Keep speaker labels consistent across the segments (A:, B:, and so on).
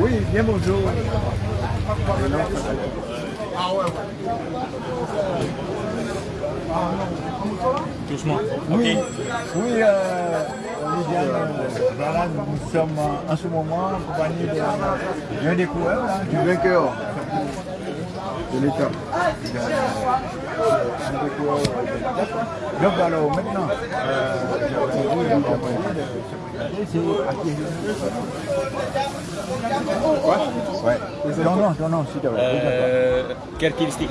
A: Oui, bien bonjour.
B: Doucement.
A: Oui,
B: Ok.
A: oui euh, euh, voilà, nous sommes en ce moment en compagnie de- d'un coureurs, hein, du vainqueur de l'étape. Euh, de. Donc alors maintenant, euh, c'est à qui Ouais. Nom, s'il te plaît.
B: Euh, Kerkivistik.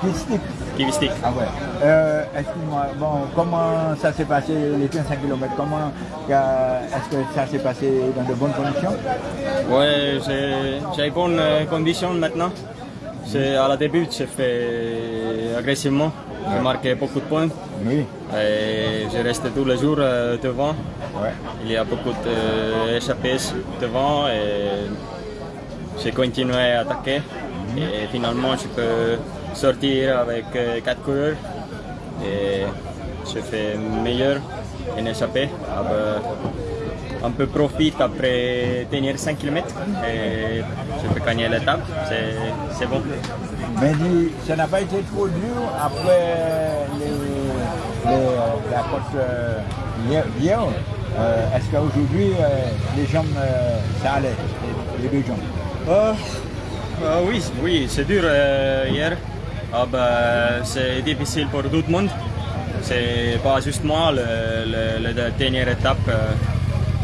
A: Qui stick
B: Kivistik.
A: Ah ouais. Euh, Excuse-moi, bon, comment ça s'est passé les 25 km Comment euh, est-ce que ça s'est passé dans de bonnes conditions?
B: Ouais, j'ai j'ai bonnes euh, conditions maintenant. À la début, j'ai fait agressivement. J'ai marqué beaucoup de points.
A: Oui.
B: Et je reste tous les jours euh, devant.
A: Ouais.
B: Il y a beaucoup d'échappées devant et j'ai continué à attaquer. Et finalement, je peux sortir avec 4 coureurs. Et je fais meilleur en échappée. Un peu profit après tenir 5 km et je peux gagner l'étape. C'est- bon.
A: Mais dis, ça n'a pas été trop dur après les, les- la côte euh, hier. hier. Euh, est-ce qu'aujourd'hui, euh, les jambes, euh, ça allait, les, deux jambes?
B: Oui, oui, c'est dur hier. Ah, bah, c'est difficile pour tout le monde. C'est pas juste moi, la dernière étape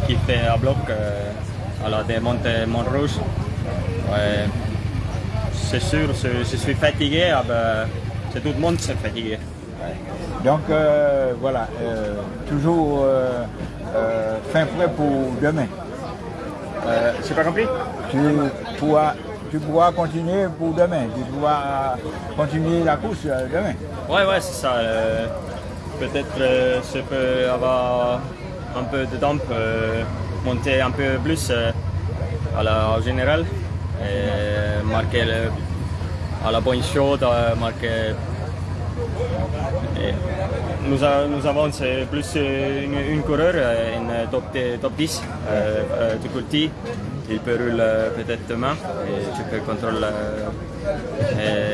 B: qui fait à bloc euh, à la démonte Montrouge. Ouais, c'est sûr, je, suis fatigué. Ah, bah, c'est tout le monde qui est fatigué.
A: Donc euh, voilà, euh, toujours euh, euh, fin prêt pour demain.
B: Euh, J'ai pas compris
A: tu pourras, tu pourras continuer pour demain. Tu pourras continuer la course euh, demain.
B: Ouais, ouais, c'est ça. euh, Peut-être euh, je peux avoir un peu de temps, euh, monter un peu plus euh, à la en général marquer à la bonne chose, euh, marquer. nous, a- avons plus une, coureur, une top, top 10 euh, du côté. Il peut rouler peut-être demain et je peux contrôler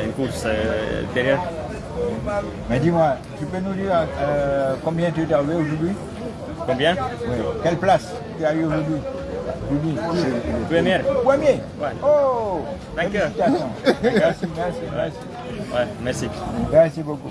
B: une course derrière.
A: Mais dis-moi, tu peux nous dire combien tu es arrivé aujourd'hui?
B: Combien?
A: Oui. Quelle place tu as eu aujourd'hui?
B: Première.
A: Premier
B: Ouais.
A: Oh
B: Vainqueur.
A: Merci, merci, merci.
B: Ouais, merci.
A: Merci beaucoup.